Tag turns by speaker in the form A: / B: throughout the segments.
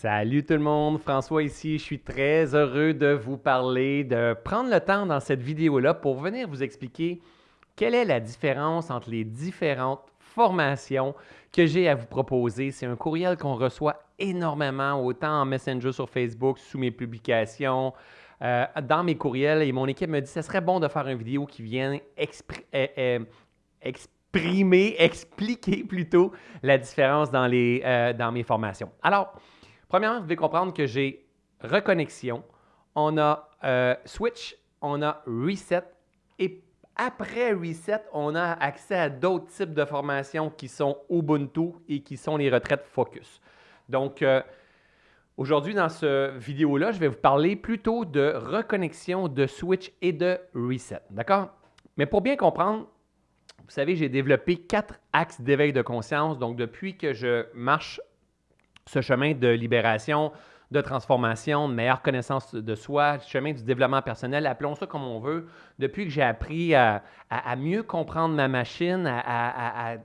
A: Salut tout le monde, François ici. Je suis très heureux de vous parler, de prendre le temps dans cette vidéo-là pour venir vous expliquer quelle est la différence entre les différentes formations que j'ai à vous proposer. C'est un courriel qu'on reçoit énormément, autant en Messenger sur Facebook, sous mes publications, euh, dans mes courriels. Et mon équipe me dit ce serait bon de faire une vidéo qui vienne euh, euh, exprimer, expliquer plutôt la différence dans, les, dans mes formations. Alors, Premièrement, vous devez comprendre que j'ai reconnexion, on a euh, switch, on a reset et après reset, on a accès à d'autres types de formations qui sont Ubuntu et qui sont les retraites focus. Donc, euh, aujourd'hui, dans cette vidéo-là, je vais vous parler plutôt de reconnexion, de switch et de reset. D'accord? Mais pour bien comprendre, vous savez, j'ai développé quatre axes d'éveil de conscience. Donc, depuis que je marche ce chemin de libération, de transformation, de meilleure connaissance de soi, chemin du développement personnel, appelons ça comme on veut, depuis que j'ai appris à, mieux comprendre ma machine, à,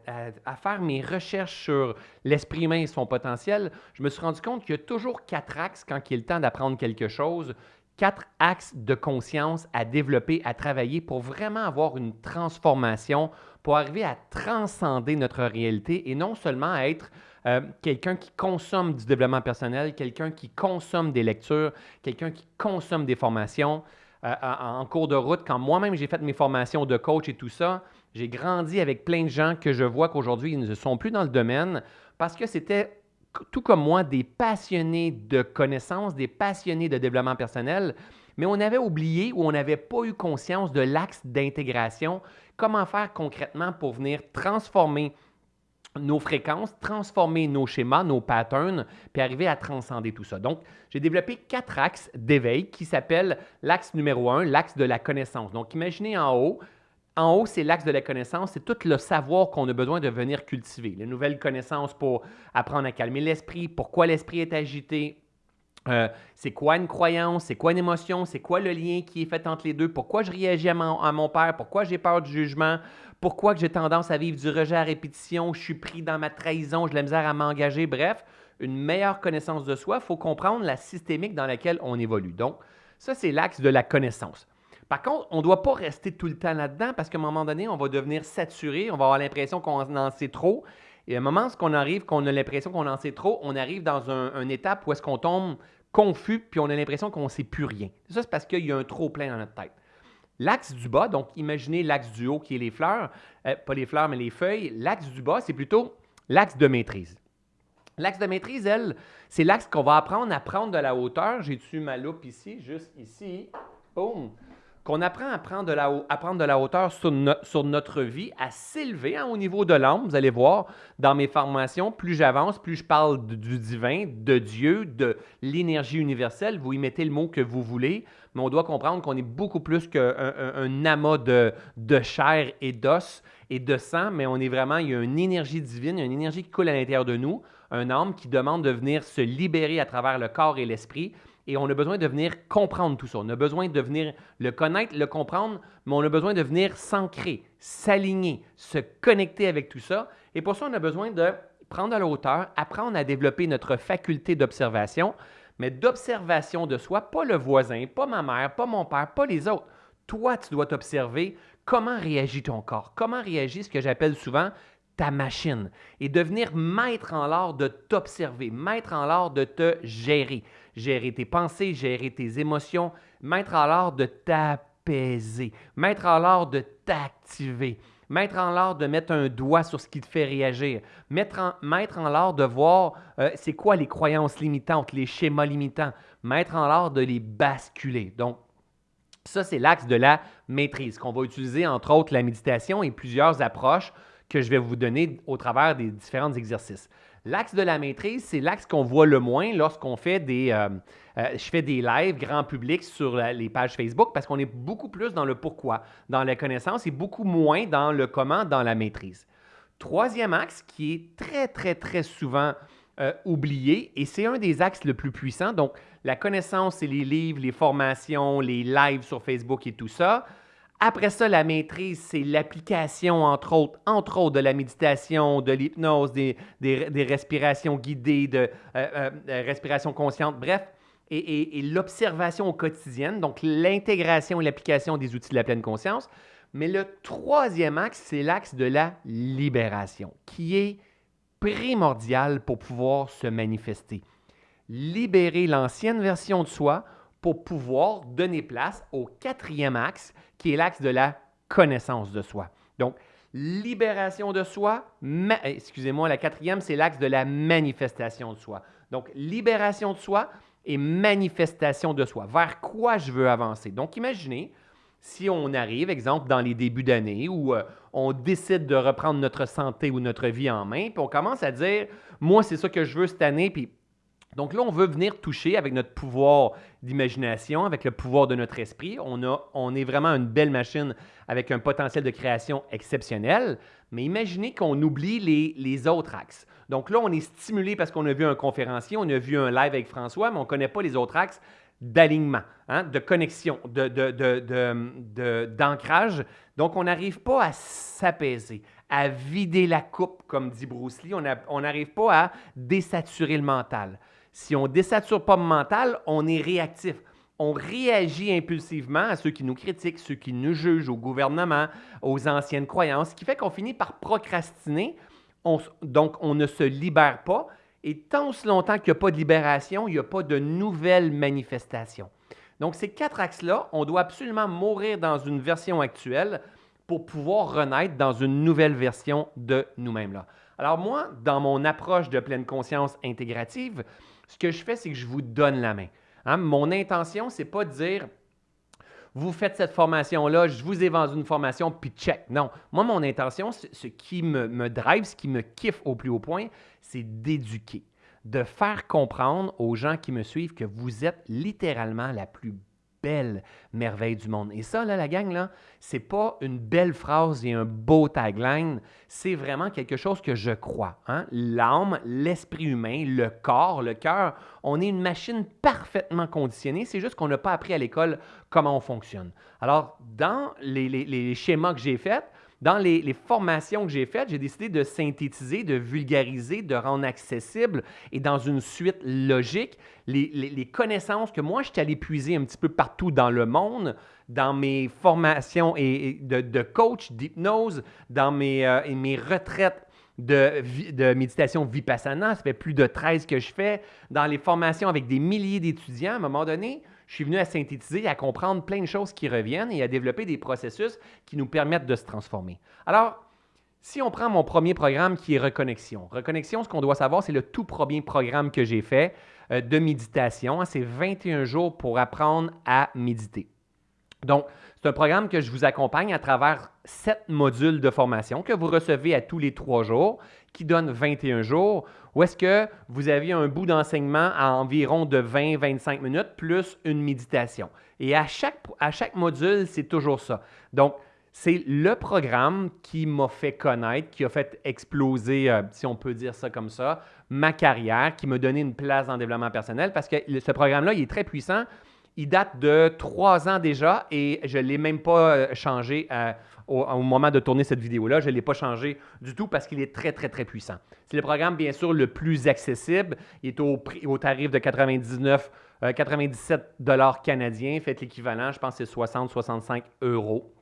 A: faire mes recherches sur l'esprit humain et son potentiel, je me suis rendu compte qu'il y a toujours quatre axes quand il est le temps d'apprendre quelque chose, quatre axes de conscience à développer, à travailler pour vraiment avoir une transformation, pour arriver à transcender notre réalité et non seulement à être euh, quelqu'un qui consomme du développement personnel, quelqu'un qui consomme des lectures, quelqu'un qui consomme des formations. Euh, en cours de route, quand moi-même j'ai fait mes formations de coach et tout ça, j'ai grandi avec plein de gens que je vois qu'aujourd'hui, ils ne sont plus dans le domaine parce que c'était tout comme moi des passionnés de connaissances, des passionnés de développement personnel, mais on avait oublié ou on n'avait pas eu conscience de l'axe d'intégration, comment faire concrètement pour venir transformer nos fréquences, transformer nos schémas, nos patterns, puis arriver à transcender tout ça. Donc, j'ai développé quatre axes d'éveil qui s'appellent l'axe numéro un, l'axe de la connaissance. Donc, imaginez en haut, en haut, c'est l'axe de la connaissance, c'est tout le savoir qu'on a besoin de venir cultiver. Les nouvelles connaissances pour apprendre à calmer l'esprit, pourquoi l'esprit est agité, euh, c'est quoi une croyance, c'est quoi une émotion, c'est quoi le lien qui est fait entre les deux, pourquoi je réagis à mon, à mon père, pourquoi j'ai peur du jugement, pourquoi j'ai tendance à vivre du rejet à répétition, je suis pris dans ma trahison, j'ai la misère à m'engager, bref, une meilleure connaissance de soi, il faut comprendre la systémique dans laquelle on évolue. Donc, ça, c'est l'axe de la connaissance. Par contre, on ne doit pas rester tout le temps là-dedans parce qu'à un moment donné, on va devenir saturé, on va avoir l'impression qu'on en sait trop. Et à un moment, ce qu'on arrive, qu'on a l'impression qu'on en sait trop, on arrive dans un, une étape où est-ce qu'on tombe confus, puis on a l'impression qu'on ne sait plus rien. Ça, c'est parce qu'il y a un trop plein dans notre tête. L'axe du bas, donc imaginez l'axe du haut qui est les fleurs, euh, pas les fleurs, mais les feuilles. L'axe du bas, c'est plutôt l'axe de maîtrise. L'axe de maîtrise, elle, c'est l'axe qu'on va apprendre à prendre de la hauteur. J'ai dessus ma loupe ici, juste ici? Boum! Qu'on apprend à prendre de la, hauteur sur, notre vie, à s'élever hein, au niveau de l'âme. Vous allez voir, dans mes formations, plus j'avance, plus je parle du divin, de Dieu, de l'énergie universelle. Vous y mettez le mot que vous voulez, mais on doit comprendre qu'on est beaucoup plus qu'un un, amas de, de chair et d'os et de sang, mais on est vraiment, il y a une énergie divine, une énergie qui coule à l'intérieur de nous, un âme qui demande de venir se libérer à travers le corps et l'esprit et on a besoin de venir comprendre tout ça. On a besoin de venir le connaître, le comprendre, mais on a besoin de venir s'ancrer, s'aligner, se connecter avec tout ça. Et pour ça, on a besoin de prendre à la hauteur, apprendre à développer notre faculté d'observation, mais d'observation de soi, pas le voisin, pas ma mère, pas mon père, pas les autres. Toi, tu dois t'observer comment réagit ton corps, comment réagit ce que j'appelle souvent ta machine et devenir maître en l'art de t'observer, maître en l'art de te gérer gérer tes pensées, gérer tes émotions, mettre en l'art de t'apaiser, mettre en l'art de t'activer, mettre en l'art de mettre un doigt sur ce qui te fait réagir, mettre en, mettre en l'art de voir euh, c'est quoi les croyances limitantes, les schémas limitants, mettre en l'art de les basculer. Donc, ça, c'est l'axe de la maîtrise qu'on va utiliser, entre autres, la méditation et plusieurs approches que je vais vous donner au travers des différents exercices. L'axe de la maîtrise, c'est l'axe qu'on voit le moins lorsqu'on fait des... Euh, euh, je fais des lives grand public sur les pages Facebook parce qu'on est beaucoup plus dans le pourquoi, dans la connaissance et beaucoup moins dans le comment, dans la maîtrise. Troisième axe qui est très, très, très souvent euh, oublié et c'est un des axes le plus puissants. Donc, la connaissance, c'est les livres, les formations, les lives sur Facebook et tout ça. Après ça, la maîtrise, c'est l'application, entre autres, entre autres, de la méditation, de l'hypnose, des, respirations guidées, de euh, euh, respiration consciente, bref, et, l'observation quotidienne, donc l'intégration et l'application des outils de la pleine conscience. Mais le troisième axe, c'est l'axe de la libération, qui est primordial pour pouvoir se manifester. Libérer l'ancienne version de soi pour pouvoir donner place au quatrième axe, qui est l'axe de la connaissance de soi. Donc, libération de soi, excusez-moi, la quatrième, c'est l'axe de la manifestation de soi. Donc, libération de soi et manifestation de soi. Vers quoi je veux avancer? Donc, imaginez si on arrive, exemple, dans les débuts d'année où euh, on décide de reprendre notre santé ou notre vie en main, puis on commence à dire, moi, c'est ça que je veux cette année, puis donc là, on veut venir toucher avec notre pouvoir d'imagination, avec le pouvoir de notre esprit. On, a, on est vraiment une belle machine avec un potentiel de création exceptionnel. Mais imaginez qu'on oublie les, les, autres axes. Donc là, on est stimulé parce qu'on a vu un conférencier, on a vu un live avec François, mais on ne connaît pas les autres axes d'alignement, hein, de connexion, d'ancrage. De, de, Donc, on n'arrive pas à s'apaiser, à vider la coupe, comme dit Bruce Lee. On n'arrive pas à désaturer le mental. Si on ne désature pas le mental, on est réactif. On réagit impulsivement à ceux qui nous critiquent, ceux qui nous jugent, au gouvernement, aux anciennes croyances, ce qui fait qu'on finit par procrastiner. donc, on ne se libère pas. Et tant aussi longtemps qu'il n'y a pas de libération, il n'y a pas de nouvelles manifestations. Donc, ces quatre axes-là, on doit absolument mourir dans une version actuelle pour pouvoir renaître dans une nouvelle version de nous-mêmes. Alors moi, dans mon approche de pleine conscience intégrative, ce que je fais, c'est que je vous donne la main. Hein, mon intention, ce n'est pas de dire vous faites cette formation-là, je vous ai vendu une formation, puis check. Non. Moi, mon intention, ce qui me, me drive, ce qui me kiffe au plus haut point, c'est d'éduquer, de faire comprendre aux gens qui me suivent que vous êtes littéralement la plus belle merveille du monde. Et ça, là, la gang, là, c'est pas une belle phrase et un beau tagline, c'est vraiment quelque chose que je crois. Hein? L'âme, l'esprit humain, le corps, le cœur, on est une machine parfaitement conditionnée, c'est juste qu'on n'a pas appris à l'école comment on fonctionne. Alors, dans les, les schémas que j'ai faits, dans les, formations que j'ai faites, j'ai décidé de synthétiser, de vulgariser, de rendre accessible et dans une suite logique les, connaissances que moi, je suis allé puiser un petit peu partout dans le monde, dans mes formations et, de, coach, d'hypnose, dans mes, euh, mes retraites de, de, méditation vipassana. Ça fait plus de 13 que je fais. Dans les formations avec des milliers d'étudiants, à un moment donné, je suis venu à synthétiser, à comprendre plein de choses qui reviennent et à développer des processus qui nous permettent de se transformer. Alors, si on prend mon premier programme qui est Reconnexion. Reconnexion, ce qu'on doit savoir, c'est le tout premier programme que j'ai fait euh, de méditation. C'est 21 jours pour apprendre à méditer. Donc, c'est un programme que je vous accompagne à travers sept modules de formation que vous recevez à tous les trois jours, qui donne 21 jours, ou est-ce que vous avez un bout d'enseignement à environ de 20-25 minutes plus une méditation. Et à chaque, à chaque module, c'est toujours ça. Donc, c'est le programme qui m'a fait connaître, qui a fait exploser, euh, si on peut dire ça comme ça, ma carrière, qui m'a donné une place dans le développement personnel parce que ce programme-là, il est très puissant. Il date de trois ans déjà et je ne l'ai même pas euh, changé euh, au, moment de tourner cette vidéo-là. Je ne l'ai pas changé du tout parce qu'il est très, très, très puissant. C'est le programme, bien sûr, le plus accessible. Il est au, tarif de 99, 97 euh, dollars canadiens. Faites l'équivalent, je pense que c'est 60-65 euros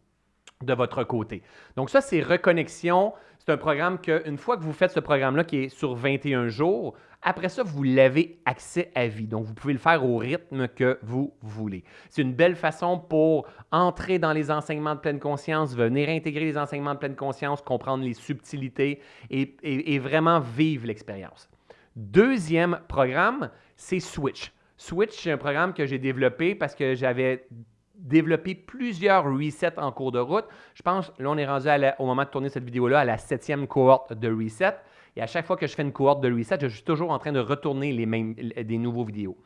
A: de votre côté. Donc ça, c'est Reconnexion. C'est un programme que, une fois que vous faites ce programme-là qui est sur 21 jours, après ça, vous l'avez accès à vie. Donc, vous pouvez le faire au rythme que vous voulez. C'est une belle façon pour entrer dans les enseignements de pleine conscience, venir intégrer les enseignements de pleine conscience, comprendre les subtilités et, et vraiment vivre l'expérience. Deuxième programme, c'est Switch. Switch, c'est un programme que j'ai développé parce que j'avais développé plusieurs resets en cours de route. Je pense, là, on est rendu au moment de tourner cette vidéo-là à la septième cohorte de reset. Et à chaque fois que je fais une cohorte de reset, je suis toujours en train de retourner les mêmes, des nouveaux vidéos.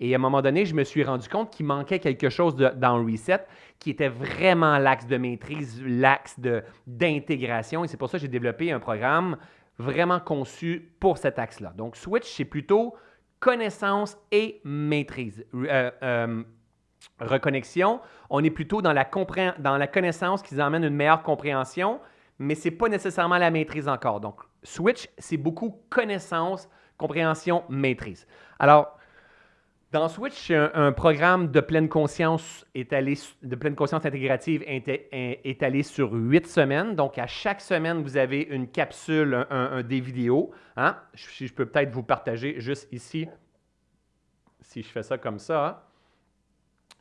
A: Et à un moment donné, je me suis rendu compte qu'il manquait quelque chose dans reset qui était vraiment l'axe de maîtrise, l'axe d'intégration. Et c'est pour ça que j'ai développé un programme vraiment conçu pour cet axe-là. Donc, Switch, c'est plutôt connaissance et maîtrise. Euh, euh, Reconnexion, on est plutôt dans la, dans la connaissance qui emmène une meilleure compréhension, mais ce n'est pas nécessairement la maîtrise encore. Donc, Switch, c'est beaucoup connaissance, compréhension, maîtrise. Alors, dans Switch, c'est un, programme de pleine conscience étalé, de pleine conscience intégrative étalé sur huit semaines. Donc, à chaque semaine, vous avez une capsule, un, des vidéos. Hein? Je, je peux peut-être vous partager juste ici, si je fais ça comme ça. Hein?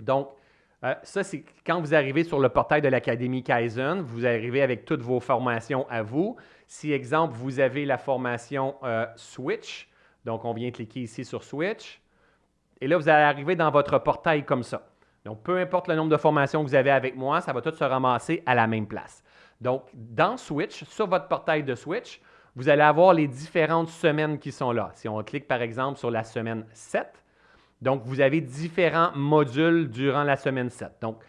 A: Donc, euh, ça, c'est quand vous arrivez sur le portail de l'Académie Kaizen, vous arrivez avec toutes vos formations à vous. Si, exemple, vous avez la formation euh, Switch, donc on vient cliquer ici sur Switch, et là, vous allez arriver dans votre portail comme ça. Donc, peu importe le nombre de formations que vous avez avec moi, ça va tout se ramasser à la même place. Donc, dans Switch, sur votre portail de Switch, vous allez avoir les différentes semaines qui sont là. Si on clique par exemple sur la semaine 7, donc, vous avez différents modules durant la semaine 7. Donc,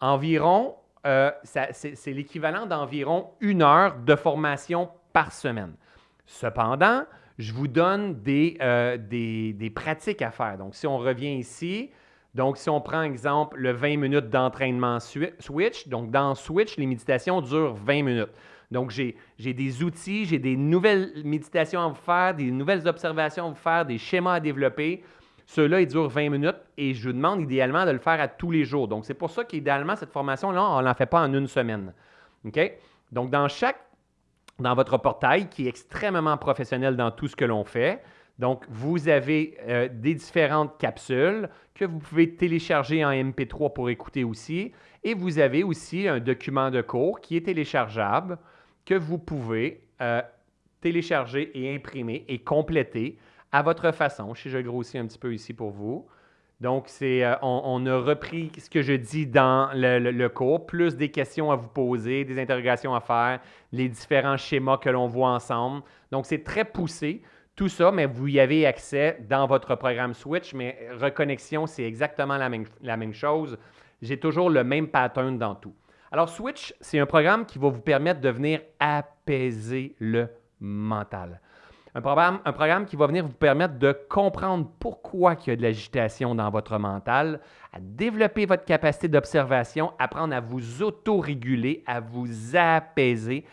A: environ, euh, c'est l'équivalent d'environ une heure de formation par semaine. Cependant, je vous donne euh, des, pratiques à faire. Donc, si on revient ici, donc si on prend exemple le 20 minutes d'entraînement Switch, donc dans Switch, les méditations durent 20 minutes. Donc, j'ai des outils, j'ai des nouvelles méditations à vous faire, des nouvelles observations à vous faire, des schémas à développer. Ceux-là, ils durent 20 minutes et je vous demande idéalement de le faire à tous les jours. Donc, c'est pour ça qu'idéalement, cette formation-là, on ne l'en fait pas en une semaine. OK? Donc, dans chaque, dans votre portail, qui est extrêmement professionnel dans tout ce que l'on fait, donc, vous avez euh, des différentes capsules que vous pouvez télécharger en MP3 pour écouter aussi. Et vous avez aussi un document de cours qui est téléchargeable que vous pouvez euh, télécharger et imprimer et compléter à votre façon. Si je grossis un petit peu ici pour vous. Donc, c'est, euh, on, a repris ce que je dis dans le, cours, plus des questions à vous poser, des interrogations à faire, les différents schémas que l'on voit ensemble. Donc, c'est très poussé. Tout ça, mais vous y avez accès dans votre programme Switch, mais Reconnexion, c'est exactement la même, la même chose. J'ai toujours le même pattern dans tout. Alors, Switch, c'est un programme qui va vous permettre de venir apaiser le mental. Un programme, qui va venir vous permettre de comprendre pourquoi il y a de l'agitation dans votre mental, à développer votre capacité d'observation, apprendre à vous auto-réguler, à vous apaiser,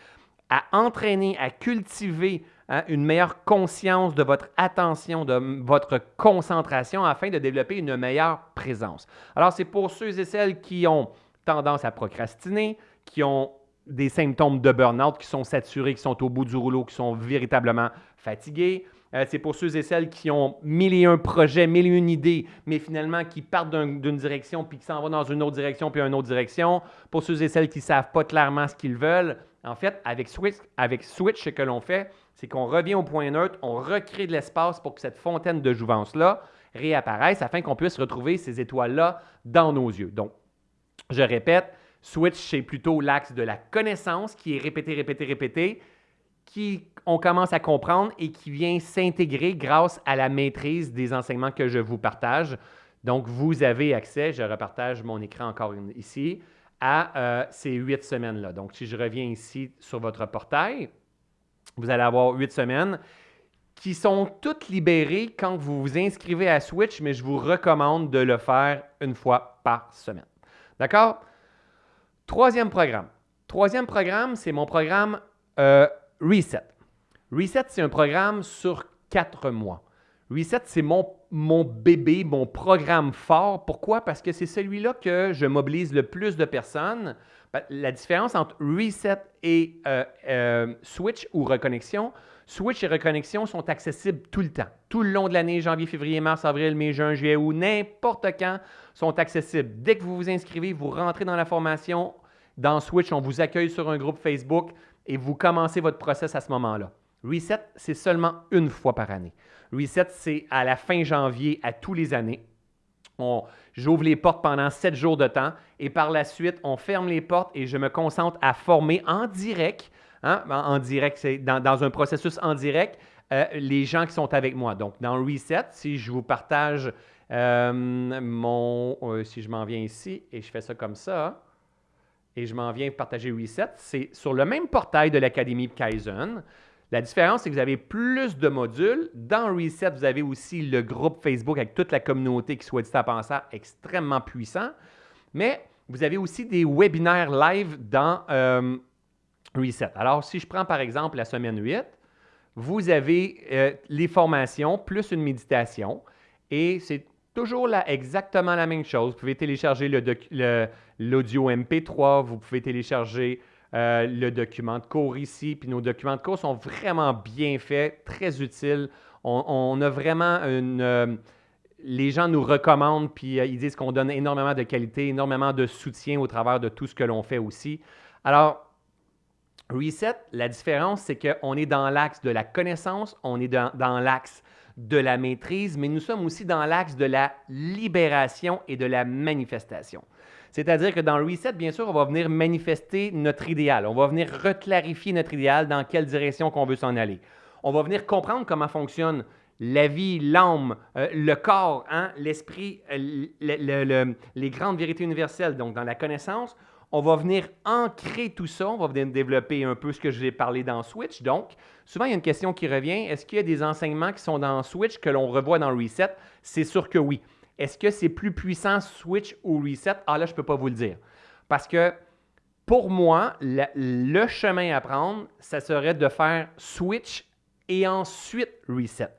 A: à entraîner, à cultiver hein, une meilleure conscience de votre attention, de votre concentration afin de développer une meilleure présence. Alors, c'est pour ceux et celles qui ont tendance à procrastiner, qui ont des symptômes de burn-out, qui sont saturés, qui sont au bout du rouleau, qui sont véritablement fatigués. Euh, c'est pour ceux et celles qui ont mille et un projets, mille et une idées, mais finalement qui partent d'une direction puis qui s'en vont dans une autre direction puis une autre direction. Pour ceux et celles qui ne savent pas clairement ce qu'ils veulent. En fait, avec Switch, avec Switch ce que l'on fait, c'est qu'on revient au point neutre, on recrée de l'espace pour que cette fontaine de jouvence-là réapparaisse afin qu'on puisse retrouver ces étoiles-là dans nos yeux. Donc, je répète, Switch, c'est plutôt l'axe de la connaissance qui est répété, répété, répété, qui on commence à comprendre et qui vient s'intégrer grâce à la maîtrise des enseignements que je vous partage. Donc, vous avez accès, je repartage mon écran encore ici, à euh, ces huit semaines-là. Donc, si je reviens ici sur votre portail, vous allez avoir huit semaines qui sont toutes libérées quand vous vous inscrivez à Switch, mais je vous recommande de le faire une fois par semaine. D'accord? Troisième programme. Troisième programme, c'est mon programme euh, Reset. Reset, c'est un programme sur quatre mois. Reset, c'est mon, mon bébé, mon programme fort. Pourquoi? Parce que c'est celui-là que je mobilise le plus de personnes. Ben, la différence entre Reset et euh, euh, Switch ou Reconnexion, Switch et Reconnexion sont accessibles tout le temps. Tout le long de l'année, janvier, février, mars, avril, mai, juin, juillet ou n'importe quand, sont accessibles. Dès que vous vous inscrivez, vous rentrez dans la formation. Dans Switch, on vous accueille sur un groupe Facebook et vous commencez votre process à ce moment-là. Reset, c'est seulement une fois par année. Reset, c'est à la fin janvier à tous les années. J'ouvre les portes pendant sept jours de temps et par la suite, on ferme les portes et je me concentre à former en direct Hein? En direct, c'est dans, un processus en direct, euh, les gens qui sont avec moi. Donc, dans Reset, si je vous partage euh, mon. Euh, si je m'en viens ici et je fais ça comme ça, et je m'en viens partager Reset, c'est sur le même portail de l'Académie Kaizen. La différence, c'est que vous avez plus de modules. Dans Reset, vous avez aussi le groupe Facebook avec toute la communauté qui, soit dit à penser, extrêmement puissant. Mais vous avez aussi des webinaires live dans Alors, si je prends par exemple la semaine 8, vous avez euh, les formations plus une méditation et c'est toujours là, exactement la même chose. Vous pouvez télécharger l'audio MP3, vous pouvez télécharger euh, le document de cours ici. Puis nos documents de cours sont vraiment bien faits, très utiles. On, a vraiment une. Euh, les gens nous recommandent, puis ils disent qu'on donne énormément de qualité, énormément de soutien au travers de tout ce que l'on fait aussi. Alors, Reset, la différence, c'est qu'on est dans l'axe de la connaissance, on est dans, l'axe de la maîtrise, mais nous sommes aussi dans l'axe de la libération et de la manifestation. C'est-à-dire que dans Reset, bien sûr, on va venir manifester notre idéal. On va venir reclarifier notre idéal dans quelle direction qu'on veut s'en aller. On va venir comprendre comment fonctionne la vie, l'âme, euh, le corps, hein, l'esprit, euh, les grandes vérités universelles, donc dans la connaissance. On va venir ancrer tout ça, on va venir développer un peu ce que je vais parler dans Switch. Donc, souvent, il y a une question qui revient. Est-ce qu'il y a des enseignements qui sont dans Switch que l'on revoit dans Reset? C'est sûr que oui. Est-ce que c'est plus puissant Switch ou Reset? Ah là, je ne peux pas vous le dire. Parce que pour moi, le, chemin à prendre, ça serait de faire Switch et ensuite Reset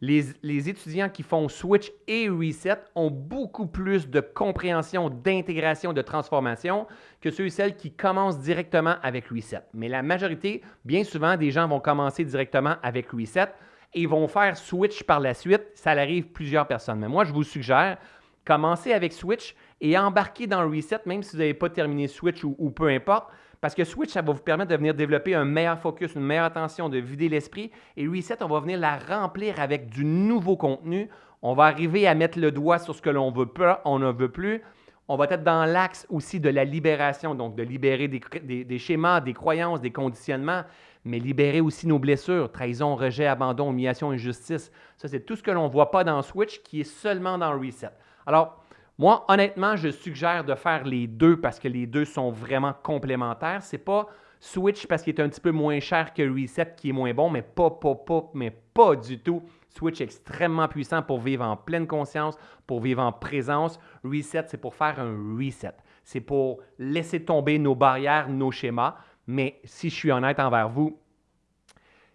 A: les, étudiants qui font Switch et Reset ont beaucoup plus de compréhension, d'intégration, de transformation que ceux et celles qui commencent directement avec Reset. Mais la majorité, bien souvent, des gens vont commencer directement avec Reset et vont faire Switch par la suite. Ça arrive plusieurs personnes. Mais moi, je vous suggère, commencer avec Switch et embarquer dans Reset, même si vous n'avez pas terminé Switch ou peu importe parce que Switch, ça va vous permettre de venir développer un meilleur focus, une meilleure attention, de vider l'esprit. Et Reset, on va venir la remplir avec du nouveau contenu. On va arriver à mettre le doigt sur ce que l'on veut pas, on ne veut plus. On va être dans l'axe aussi de la libération, donc de libérer des, schémas, des croyances, des conditionnements, mais libérer aussi nos blessures, trahison, rejet, abandon, humiliation, injustice. Ça, c'est tout ce que l'on ne voit pas dans Switch qui est seulement dans Reset. Alors, moi, honnêtement, je suggère de faire les deux parce que les deux sont vraiment complémentaires. C'est pas Switch parce qu'il est un petit peu moins cher que Reset qui est moins bon, mais pas, pas, pas, mais pas du tout. Switch extrêmement puissant pour vivre en pleine conscience, pour vivre en présence. Reset, c'est pour faire un reset. C'est pour laisser tomber nos barrières, nos schémas. Mais si je suis honnête envers vous,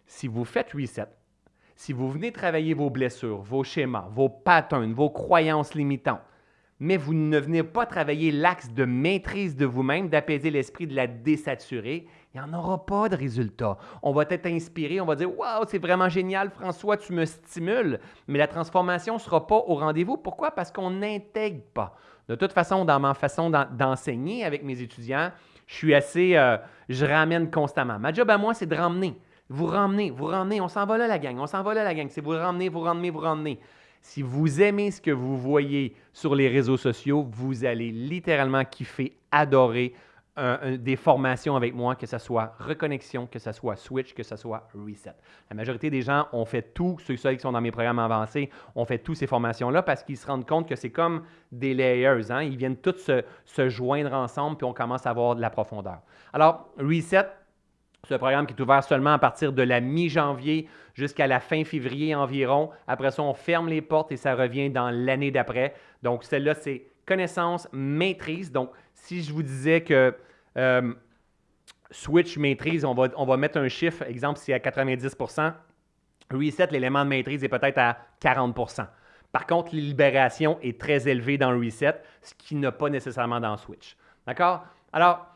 A: si vous faites reset, si vous venez travailler vos blessures, vos schémas, vos patterns, vos croyances limitantes, mais vous ne venez pas travailler l'axe de maîtrise de vous-même, d'apaiser l'esprit, de la désaturer, il n'y en aura pas de résultat. On va être inspiré, on va dire Waouh, c'est vraiment génial, François, tu me stimules, mais la transformation ne sera pas au rendez-vous. Pourquoi? Parce qu'on n'intègre pas. De toute façon, dans ma façon d'enseigner avec mes étudiants, je suis assez. Euh, je ramène constamment. Ma job à moi, c'est de ramener. Vous ramener, vous ramener. On s'en va là, la gang. On s'en va là, la gang. C'est vous ramener, vous ramener, vous ramener. Si vous aimez ce que vous voyez sur les réseaux sociaux, vous allez littéralement kiffer, adorer des formations avec moi, que ce soit reconnexion, que ce soit switch, que ce soit reset. La majorité des gens ont fait tout, ceux qui sont dans mes programmes avancés, ont fait toutes ces formations-là parce qu'ils se rendent compte que c'est comme des layers. Hein? Ils viennent tous se, se joindre ensemble, puis on commence à avoir de la profondeur. Alors, reset, c'est un programme qui est ouvert seulement à partir de la mi-janvier jusqu'à la fin février environ. Après ça, on ferme les portes et ça revient dans l'année d'après. Donc, celle-là, c'est connaissance, maîtrise. Donc, si je vous disais que euh, Switch maîtrise, on va, on va mettre un chiffre, exemple, si à 90% Reset, l'élément de maîtrise est peut-être à 40% Par contre, libération est très élevée dans Reset, ce qui n'a pas nécessairement dans Switch. D'accord? Alors,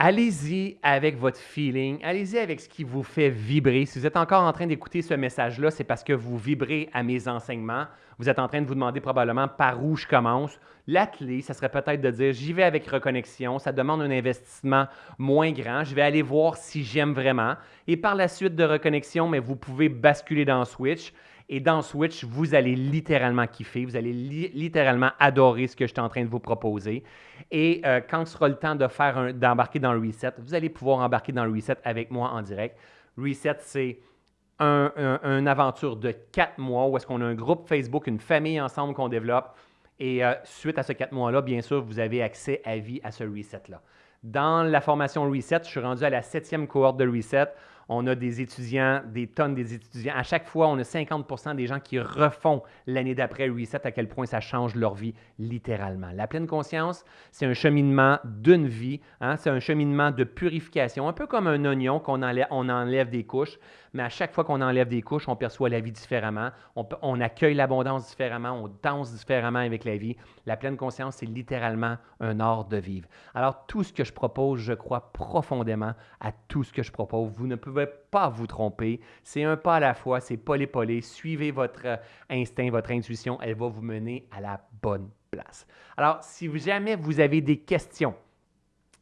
A: Allez-y avec votre feeling, allez-y avec ce qui vous fait vibrer. Si vous êtes encore en train d'écouter ce message-là, c'est parce que vous vibrez à mes enseignements. Vous êtes en train de vous demander probablement par où je commence. La clé, ça serait peut-être de dire j'y vais avec reconnexion, ça demande un investissement moins grand. Je vais aller voir si j'aime vraiment. Et par la suite de reconnexion, mais vous pouvez basculer dans Switch. Et dans Switch, vous allez littéralement kiffer, vous allez littéralement adorer ce que je suis en train de vous proposer. Et euh, quand ce sera le temps de faire d'embarquer dans le reset, vous allez pouvoir embarquer dans le reset avec moi en direct. Reset, c'est une aventure de quatre mois où est-ce qu'on a un groupe Facebook, une famille ensemble qu'on développe. Et euh, suite à ce quatre mois-là, bien sûr, vous avez accès à vie à ce reset-là. Dans la formation Reset, je suis rendu à la septième cohorte de Reset. On a des étudiants, des tonnes des étudiants. À chaque fois, on a 50% des gens qui refont l'année d'après Reset, à quel point ça change leur vie littéralement. La pleine conscience, c'est un cheminement d'une vie, hein. c'est un cheminement de purification, un peu comme un oignon qu'on enlève, on enlève des couches, mais à chaque fois qu'on enlève des couches, on perçoit la vie différemment, on, on accueille l'abondance différemment, on danse différemment avec la vie. La pleine conscience, c'est littéralement un art de vivre. Alors, tout ce que je propose, je crois profondément à tout ce que je propose. Vous ne pouvez pas vous tromper. C'est un pas à la fois, c'est polé-polé. Suivez votre euh, instinct, votre intuition, elle va vous mener à la bonne place. Alors, si jamais vous avez des questions,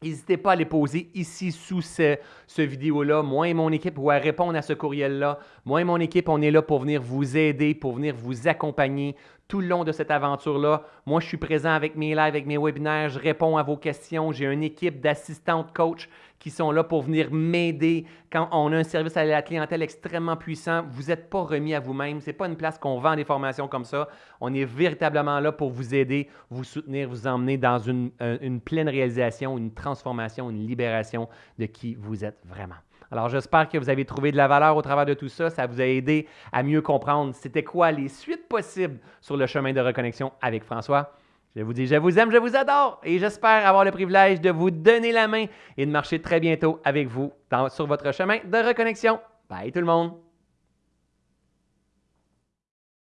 A: N'hésitez pas à les poser ici sous ce, ce vidéo-là. Moi et mon équipe vont répondre à ce courriel-là. Moi et mon équipe, on est là pour venir vous aider, pour venir vous accompagner tout le long de cette aventure-là. Moi, je suis présent avec mes lives, avec mes webinaires, je réponds à vos questions. J'ai une équipe d'assistantes coach qui sont là pour venir m'aider quand on a un service à la clientèle extrêmement puissant. Vous n'êtes pas remis à vous-même. Ce n'est pas une place qu'on vend des formations comme ça. On est véritablement là pour vous aider, vous soutenir, vous emmener dans une, euh, une pleine réalisation, une transformation, une libération de qui vous êtes vraiment. Alors, j'espère que vous avez trouvé de la valeur au travers de tout ça. Ça vous a aidé à mieux comprendre c'était quoi les suites possibles sur le chemin de reconnexion avec François. Je vous dis, je vous aime, je vous adore et j'espère avoir le privilège de vous donner la main et de marcher très bientôt avec vous sur votre chemin de reconnexion. Bye tout le monde!